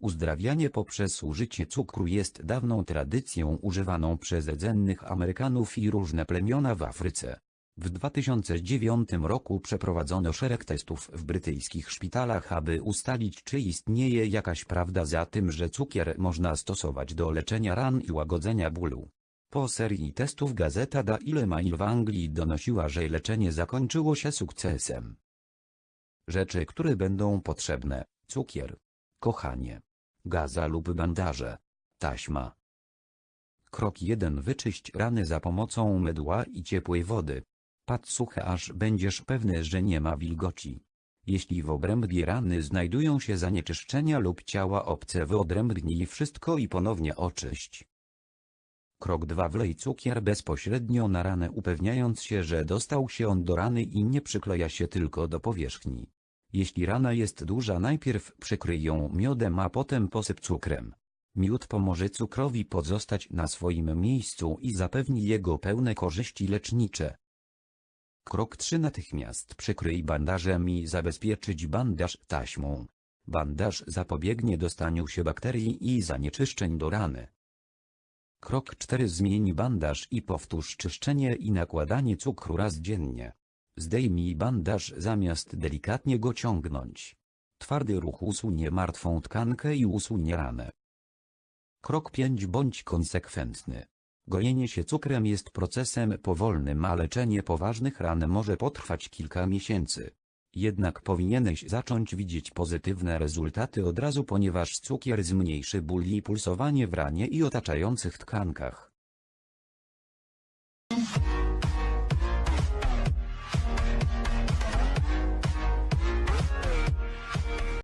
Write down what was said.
Uzdrawianie poprzez użycie cukru jest dawną tradycją używaną przez rdzennych Amerykanów i różne plemiona w Afryce. W 2009 roku przeprowadzono szereg testów w brytyjskich szpitalach aby ustalić czy istnieje jakaś prawda za tym że cukier można stosować do leczenia ran i łagodzenia bólu. Po serii testów gazeta Daily Mail w Anglii donosiła że leczenie zakończyło się sukcesem. Rzeczy które będą potrzebne, cukier, kochanie, gaza lub bandaże, taśma. Krok 1 Wyczyść rany za pomocą mydła i ciepłej wody. Patrz suche aż będziesz pewny, że nie ma wilgoci. Jeśli w obrębie rany znajdują się zanieczyszczenia lub ciała obce wyodrębnij wszystko i ponownie oczyść. Krok 2 Wlej cukier bezpośrednio na ranę upewniając się, że dostał się on do rany i nie przykleja się tylko do powierzchni. Jeśli rana jest duża najpierw przykryj ją miodem a potem posyp cukrem. Miód pomoże cukrowi pozostać na swoim miejscu i zapewni jego pełne korzyści lecznicze. Krok 3 Natychmiast przykryj bandażem i zabezpieczyć bandaż taśmą. Bandaż zapobiegnie dostaniu się bakterii i zanieczyszczeń do rany. Krok 4 Zmień bandaż i powtórz czyszczenie i nakładanie cukru raz dziennie. Zdejmij bandaż zamiast delikatnie go ciągnąć. Twardy ruch usunie martwą tkankę i usunie ranę. Krok 5 Bądź konsekwentny. Gojenie się cukrem jest procesem powolnym a leczenie poważnych ran może potrwać kilka miesięcy. Jednak powinieneś zacząć widzieć pozytywne rezultaty od razu ponieważ cukier zmniejszy ból i pulsowanie w ranie i otaczających tkankach.